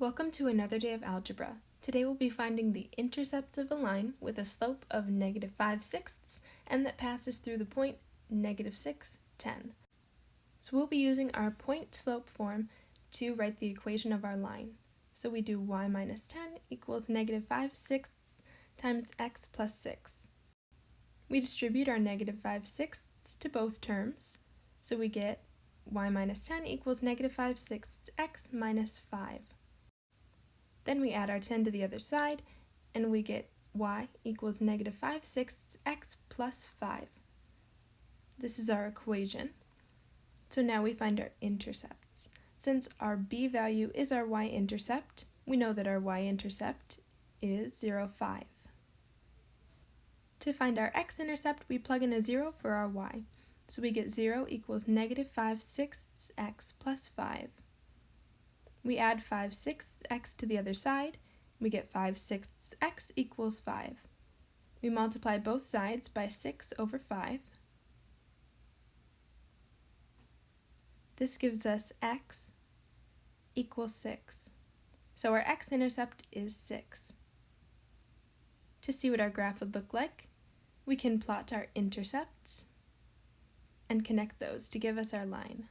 Welcome to another day of algebra. Today we'll be finding the intercepts of a line with a slope of negative 5 sixths and that passes through the point negative 6, 10. So we'll be using our point slope form to write the equation of our line. So we do y minus 10 equals negative 5 sixths times x plus 6. We distribute our negative 5 sixths to both terms, so we get y minus 10 equals negative 5 sixths x minus 5. Then we add our 10 to the other side, and we get y equals negative 5 sixths x plus 5. This is our equation. So now we find our intercepts. Since our b value is our y-intercept, we know that our y-intercept is 0, 5. To find our x-intercept, we plug in a 0 for our y. So we get 0 equals negative 5 sixths x plus 5. We add 5 sixths x to the other side. We get 5 sixths x equals 5. We multiply both sides by 6 over 5. This gives us x equals 6. So our x-intercept is 6. To see what our graph would look like, we can plot our intercepts and connect those to give us our line.